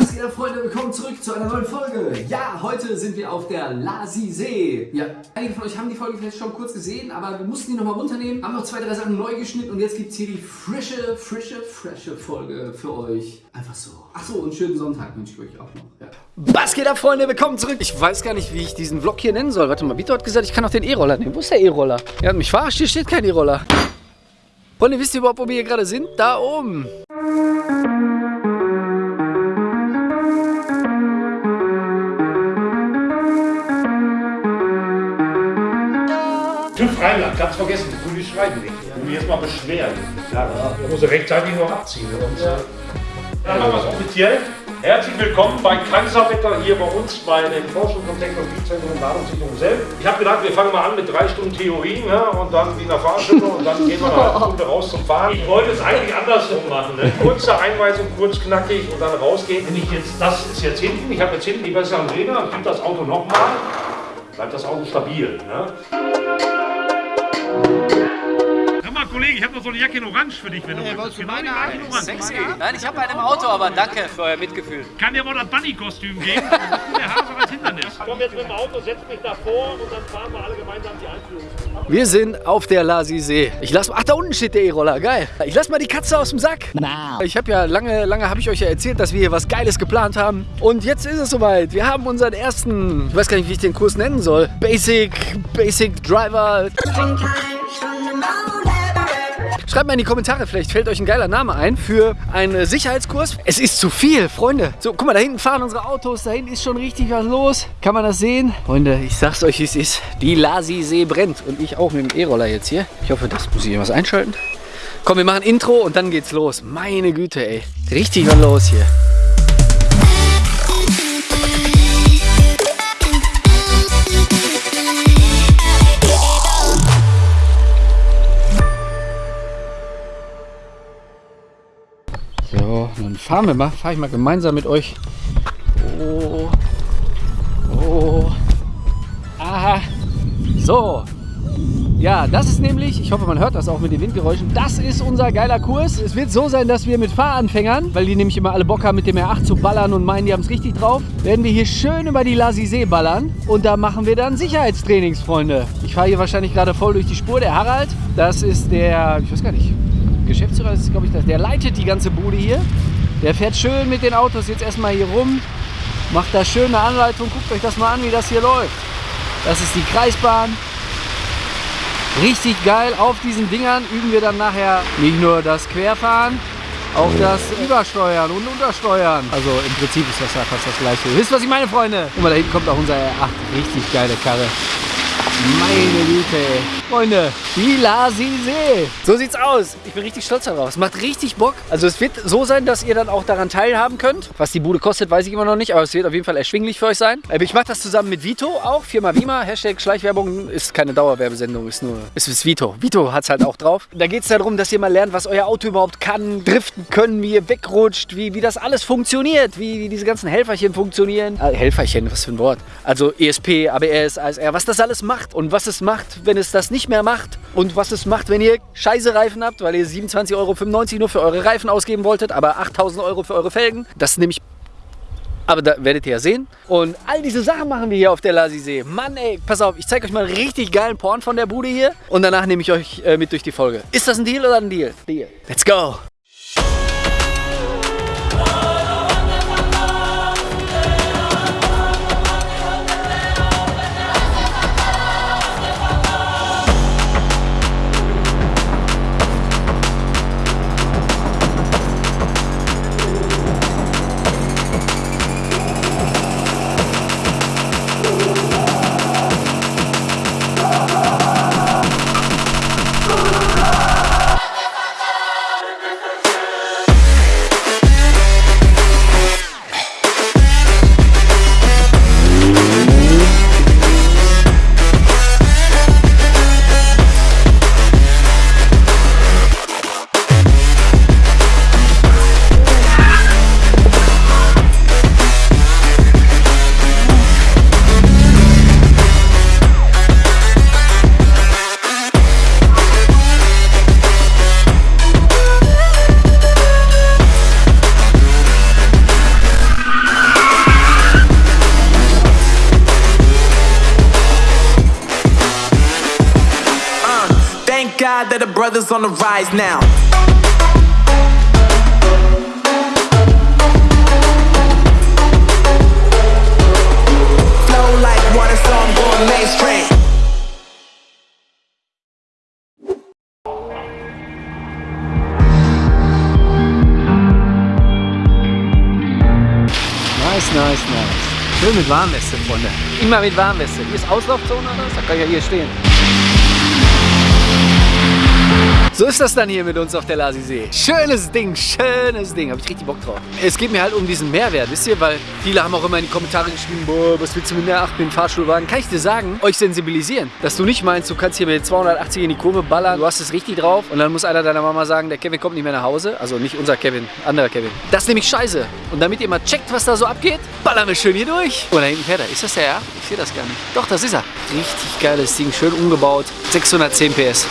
Was geht ab, Freunde? Willkommen zurück zu einer neuen Folge. Ja, heute sind wir auf der Lasi See. Ja, einige von euch haben die Folge vielleicht schon kurz gesehen, aber wir mussten die nochmal runternehmen, haben noch zwei, drei Sachen neu geschnitten und jetzt gibt es hier die frische, frische, frische Folge für euch. Einfach so. Achso, und schönen Sonntag wünsche ich euch auch noch. Ja. Was geht ab, Freunde? Willkommen zurück. Ich weiß gar nicht, wie ich diesen Vlog hier nennen soll. Warte mal, Vito hat gesagt, ich kann auch den E-Roller nehmen. Wo ist der E-Roller? Er hat mich verarscht, hier steht kein E-Roller. Freunde, wisst ihr überhaupt, wo wir hier gerade sind? Da oben. Rheinland, ganz vergessen, du die schreiben nicht. Du mich jetzt mal beschweren. Ja, da muss er rechtzeitig noch abziehen. Sonst, ja. Dann machen wir es offiziell. Herzlich willkommen bei Kaiserwetter hier bei uns bei dem Forschungs- und Technologiezentrum Ladungssicherung selbst. Ich habe gedacht, wir fangen mal an mit drei Stunden Theorie ne? und dann wie in der Fahrschule und dann gehen wir eine Stunde raus zum Fahren. Ich wollte es eigentlich andersrum machen. Ne? Kurze Einweisung, kurz knackig und dann rausgehen. Wenn ich jetzt, das ist jetzt hinten, ich habe jetzt hinten die besseren Räder, gebe das Auto nochmal, bleibt das Auto stabil. Ne? Hör mal, Kollege, ich habe noch so eine Jacke in Orange für dich, wenn du willst. Genau gleiche in Orange. Sexy. Nein, ich habe einen im Auto, aber danke für euer Mitgefühl. Kann dir mal das Bunny-Kostüm geben? Hindernis. Komm jetzt mit dem Auto, setz mich davor und dann fahren wir alle gemeinsam die Einführung. Wir sind auf der Lasi See. Ich lass Ach, da unten steht der E-Roller. Geil. Ich lass mal die Katze aus dem Sack. Ich habe ja lange, lange habe ich euch ja erzählt, dass wir hier was Geiles geplant haben. Und jetzt ist es soweit. Wir haben unseren ersten, ich weiß gar nicht, wie ich den Kurs nennen soll. Basic, Basic Driver. Schreibt mal in die Kommentare, vielleicht fällt euch ein geiler Name ein für einen Sicherheitskurs. Es ist zu viel, Freunde. So, guck mal, da hinten fahren unsere Autos, da hinten ist schon richtig was los. Kann man das sehen? Freunde, ich sag's euch, wie es ist. Die Lasi-See brennt und ich auch mit dem E-Roller jetzt hier. Ich hoffe, das muss ich hier was einschalten. Komm, wir machen Intro und dann geht's los. Meine Güte, ey. Richtig was los hier. So, dann fahren wir mal, fahre ich mal gemeinsam mit euch. Oh, oh, aha, so. Ja, das ist nämlich, ich hoffe man hört das auch mit den Windgeräuschen, das ist unser geiler Kurs. Es wird so sein, dass wir mit Fahranfängern, weil die nämlich immer alle Bock haben mit dem R8 zu ballern und meinen, die haben es richtig drauf, werden wir hier schön über die Lasi See ballern und da machen wir dann Sicherheitstrainings, Freunde. Ich fahre hier wahrscheinlich gerade voll durch die Spur, der Harald, das ist der, ich weiß gar nicht, Geschäftsführer ist, glaube ich, das. Der leitet die ganze Bude hier. Der fährt schön mit den Autos jetzt erstmal hier rum, macht da schön eine Anleitung. Guckt euch das mal an, wie das hier läuft. Das ist die Kreisbahn. Richtig geil. Auf diesen Dingern üben wir dann nachher nicht nur das Querfahren, auch das Übersteuern und Untersteuern. Also im Prinzip ist das ja fast das gleiche. Wisst ihr, was ich meine, Freunde? Guck mal, da hinten kommt auch unser R8. Richtig geile Karre. Meine Güte, ey. Freunde, die Lasi See. So sieht's aus. Ich bin richtig stolz darauf. Es macht richtig Bock. Also es wird so sein, dass ihr dann auch daran teilhaben könnt. Was die Bude kostet, weiß ich immer noch nicht, aber es wird auf jeden Fall erschwinglich für euch sein. Ich mache das zusammen mit Vito auch. Firma Vima. Hashtag Schleichwerbung ist keine Dauerwerbesendung, ist nur, es ist Vito. Vito hat's halt auch drauf. Da geht's darum, dass ihr mal lernt, was euer Auto überhaupt kann, driften können, wie ihr wegrutscht, wie, wie das alles funktioniert, wie, wie diese ganzen Helferchen funktionieren. Äh, Helferchen, was für ein Wort. Also ESP, ABS, ASR, was das alles macht und was es macht, wenn es das nicht mehr macht und was es macht, wenn ihr scheiße Reifen habt, weil ihr 27,95 Euro nur für eure Reifen ausgeben wolltet, aber 8000 Euro für eure Felgen. Das ist nämlich aber da werdet ihr ja sehen. Und all diese Sachen machen wir hier auf der Lasi See. Mann ey, pass auf, ich zeige euch mal einen richtig geilen Porn von der Bude hier. Und danach nehme ich euch äh, mit durch die Folge. Ist das ein Deal oder ein Deal? Deal. Let's go. Side that the brothers on the rise now. Flow like water, so I'm going mainstream. Nice, nice, nice. Schön mit Warnweste, Freunde. Immer mit Warnweste. Hier ist Auslaufzone oder was? Da kann ich ja hier stehen. So ist das dann hier mit uns auf der Lasisee. Schönes Ding, schönes Ding. Habe ich richtig Bock drauf. Es geht mir halt um diesen Mehrwert, wisst ihr? Weil viele haben auch immer in die Kommentare geschrieben, boah, was willst du mit einer 8 mit dem Fahrstuhlwagen? Kann ich dir sagen, euch sensibilisieren. Dass du nicht meinst, du kannst hier mit 280 in die Kurve ballern, du hast es richtig drauf und dann muss einer deiner Mama sagen, der Kevin kommt nicht mehr nach Hause. Also nicht unser Kevin, anderer Kevin. Das ist nämlich scheiße. Und damit ihr mal checkt, was da so abgeht, ballern wir schön hier durch. Oh, da hinten fährt er. Ist das der, ja? Ich sehe das gar nicht. Doch, das ist er. Richtig geiles Ding, schön umgebaut. 610 PS.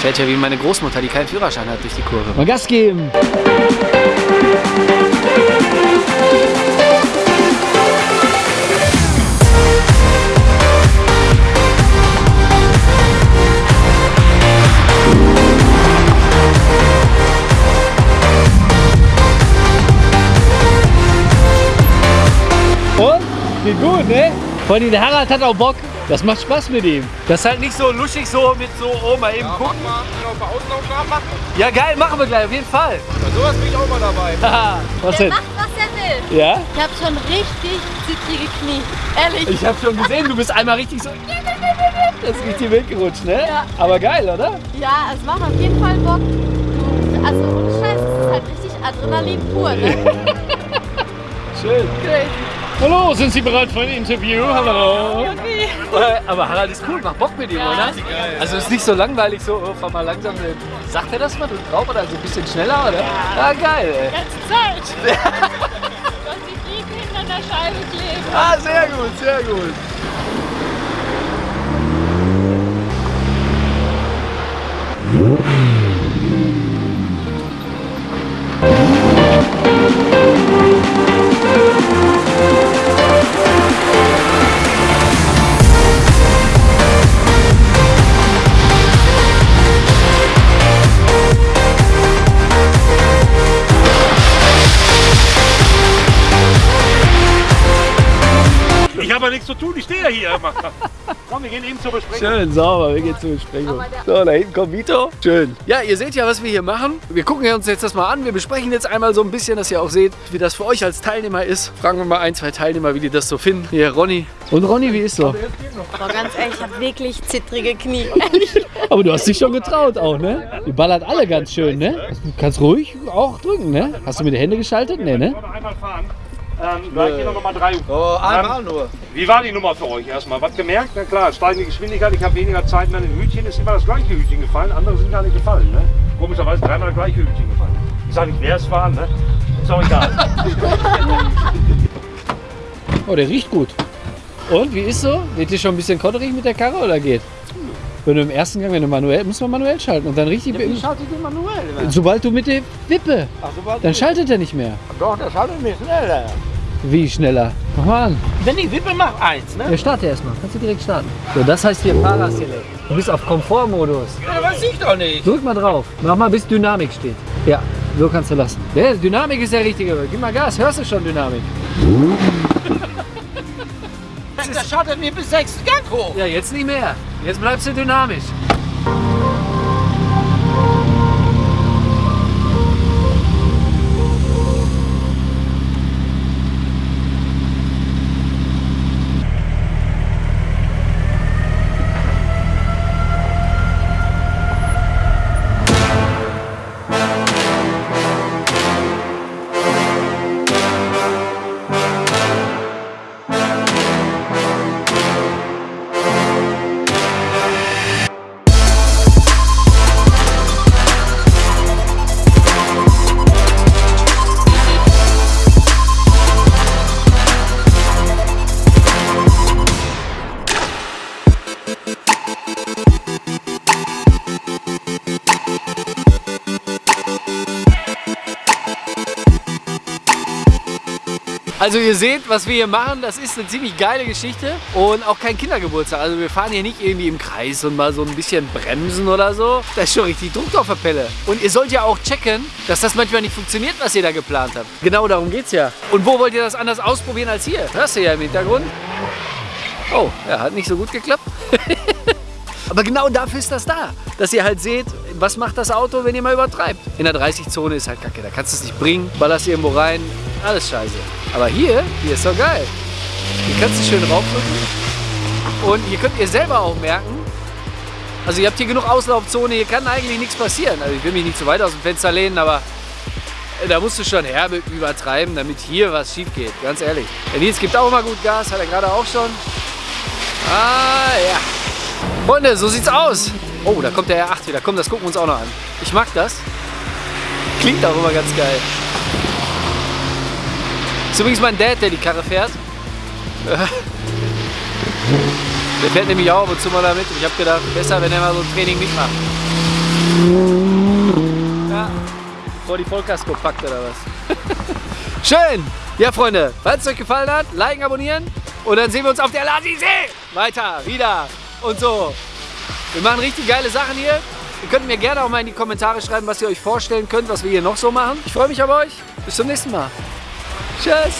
Fährt ja wie meine Großmutter, die keinen Führerschein hat, durch die Kurve. Mal Gas geben! Und? Geht gut, ne? Vor allem der Harald hat auch Bock. Das macht Spaß mit ihm. Das ist halt nicht so luschig so mit so, oh mal eben gucken. mal noch ein paar Auslaufnahmen machen. Ja geil, machen wir gleich, auf jeden Fall. Bei sowas bin ich auch mal dabei. Haha, was Der denn? macht, was er will. Ja? Ich habe schon richtig zittrige Knie. Ehrlich. Ich habe schon gesehen, du bist einmal richtig so. Das ist richtig weggerutscht, ne? Ja. Aber geil, oder? Ja, es macht auf jeden Fall Bock. Du, also ohne Scheiß, es ist halt richtig Adrenalin pur, ne? Schön. Crazy. Hallo, sind Sie bereit für ein Interview? Hallo. Äh, Aber Harald ist cool, macht Bock mit ihm, oder? Also ist nicht so langweilig, so, oh, fahr mal langsam. Sagt er das mal, du drauf oder so ein bisschen schneller, oder? Ja, geil, ey. Ganze Zeit. Und die Fliegen hinter der Scheibe kleben. Ah, sehr gut, sehr gut. Ich ja hier immer. Komm, wir gehen eben zur Besprechung. Schön sauber, wir gehen zur Besprechung. So, da hinten kommt Vito. Schön. Ja, ihr seht ja, was wir hier machen. Wir gucken uns jetzt das mal an. Wir besprechen jetzt einmal so ein bisschen, dass ihr auch seht, wie das für euch als Teilnehmer ist. Fragen wir mal ein, zwei Teilnehmer, wie die das so finden. Hier, Ronny. Und Ronny, wie ist so? Boah, ganz ehrlich, ich habe wirklich zittrige Knie. Aber du hast dich schon getraut auch, ne? Die ballert alle ganz schön, ne? Du kannst ruhig auch drücken, ne? Hast du mit den Händen geschaltet? Ne, ne? Einmal fahren? Ähm, gleich hier noch Nummer 3. Oh, einmal nur. Wie war die Nummer für euch erstmal? Was gemerkt? Na klar, steigende Geschwindigkeit, ich habe weniger Zeit mehr in den Hütchen, ist immer das gleiche Hütchen gefallen, andere sind gar nicht gefallen. Ne? Komischerweise dreimal das gleiche Hütchen gefallen. Ich sage nicht, wer es war, ne? Ist auch egal. Oh, der riecht gut. Und, wie ist so? Wird dir schon ein bisschen kotterig mit der Karre oder geht? Wenn du im ersten Gang, wenn du manuell, muss man manuell schalten und dann richtig... schalte ich den manuell? Sobald du mit der Wippe, Ach, dann schaltet er nicht mehr. Doch, der schaltet mich schneller. Wie schneller? Mach mal an. Wenn ich Wippe mache, eins, ne? Ja, starte erstmal. Kannst du direkt starten. So, das heißt hier Fahrerselect. Du bist auf Komfortmodus. Ja, weiß ich doch nicht. Drück mal drauf. Mach mal, bis Dynamik steht. Ja, so kannst du lassen. Ja, Dynamik ist der richtige. Gib mal Gas. Hörst du schon Dynamik? Der schaltet mir bis sechs Gang hoch. Ja, jetzt nicht mehr. Jetzt bleibst du dynamisch. Also ihr seht, was wir hier machen, das ist eine ziemlich geile Geschichte und auch kein Kindergeburtstag. Also wir fahren hier nicht irgendwie im Kreis und mal so ein bisschen bremsen oder so. Da ist schon richtig Druck auf der Pelle. Und ihr sollt ja auch checken, dass das manchmal nicht funktioniert, was ihr da geplant habt. Genau darum geht's ja. Und wo wollt ihr das anders ausprobieren als hier? Hörst du ja im Hintergrund. Oh, ja, hat nicht so gut geklappt. Aber genau dafür ist das da, dass ihr halt seht, was macht das Auto, wenn ihr mal übertreibt. In der 30-Zone ist halt kacke, da kannst du es nicht bringen, ballerst irgendwo rein, alles scheiße. Aber hier, hier ist doch geil. Hier kannst du schön raufdrücken und hier könnt ihr selber auch merken, also ihr habt hier genug Auslaufzone, hier kann eigentlich nichts passieren. Also ich will mich nicht zu weit aus dem Fenster lehnen, aber da musst du schon herbe übertreiben, damit hier was schief geht, ganz ehrlich. Der Nils gibt auch mal gut Gas, hat er gerade auch schon. Ah, ja. Freunde, so sieht's aus. Oh, da kommt der R8 wieder. Komm, das gucken wir uns auch noch an. Ich mag das. Klingt auch immer ganz geil. Ist übrigens mein Dad, der die Karre fährt. Der fährt nämlich auch ab und zu mal damit. Ich habe gedacht, besser, wenn er mal so ein Training mitmacht. Ja, vor die Vollkasko packt oder was. Schön! Ja, Freunde, falls es euch gefallen hat, liken, abonnieren. Und dann sehen wir uns auf der Lasisee. Weiter, wieder und so. Wir machen richtig geile Sachen hier. Ihr könnt mir gerne auch mal in die Kommentare schreiben, was ihr euch vorstellen könnt, was wir hier noch so machen. Ich freue mich auf euch. Bis zum nächsten Mal. Tschüss.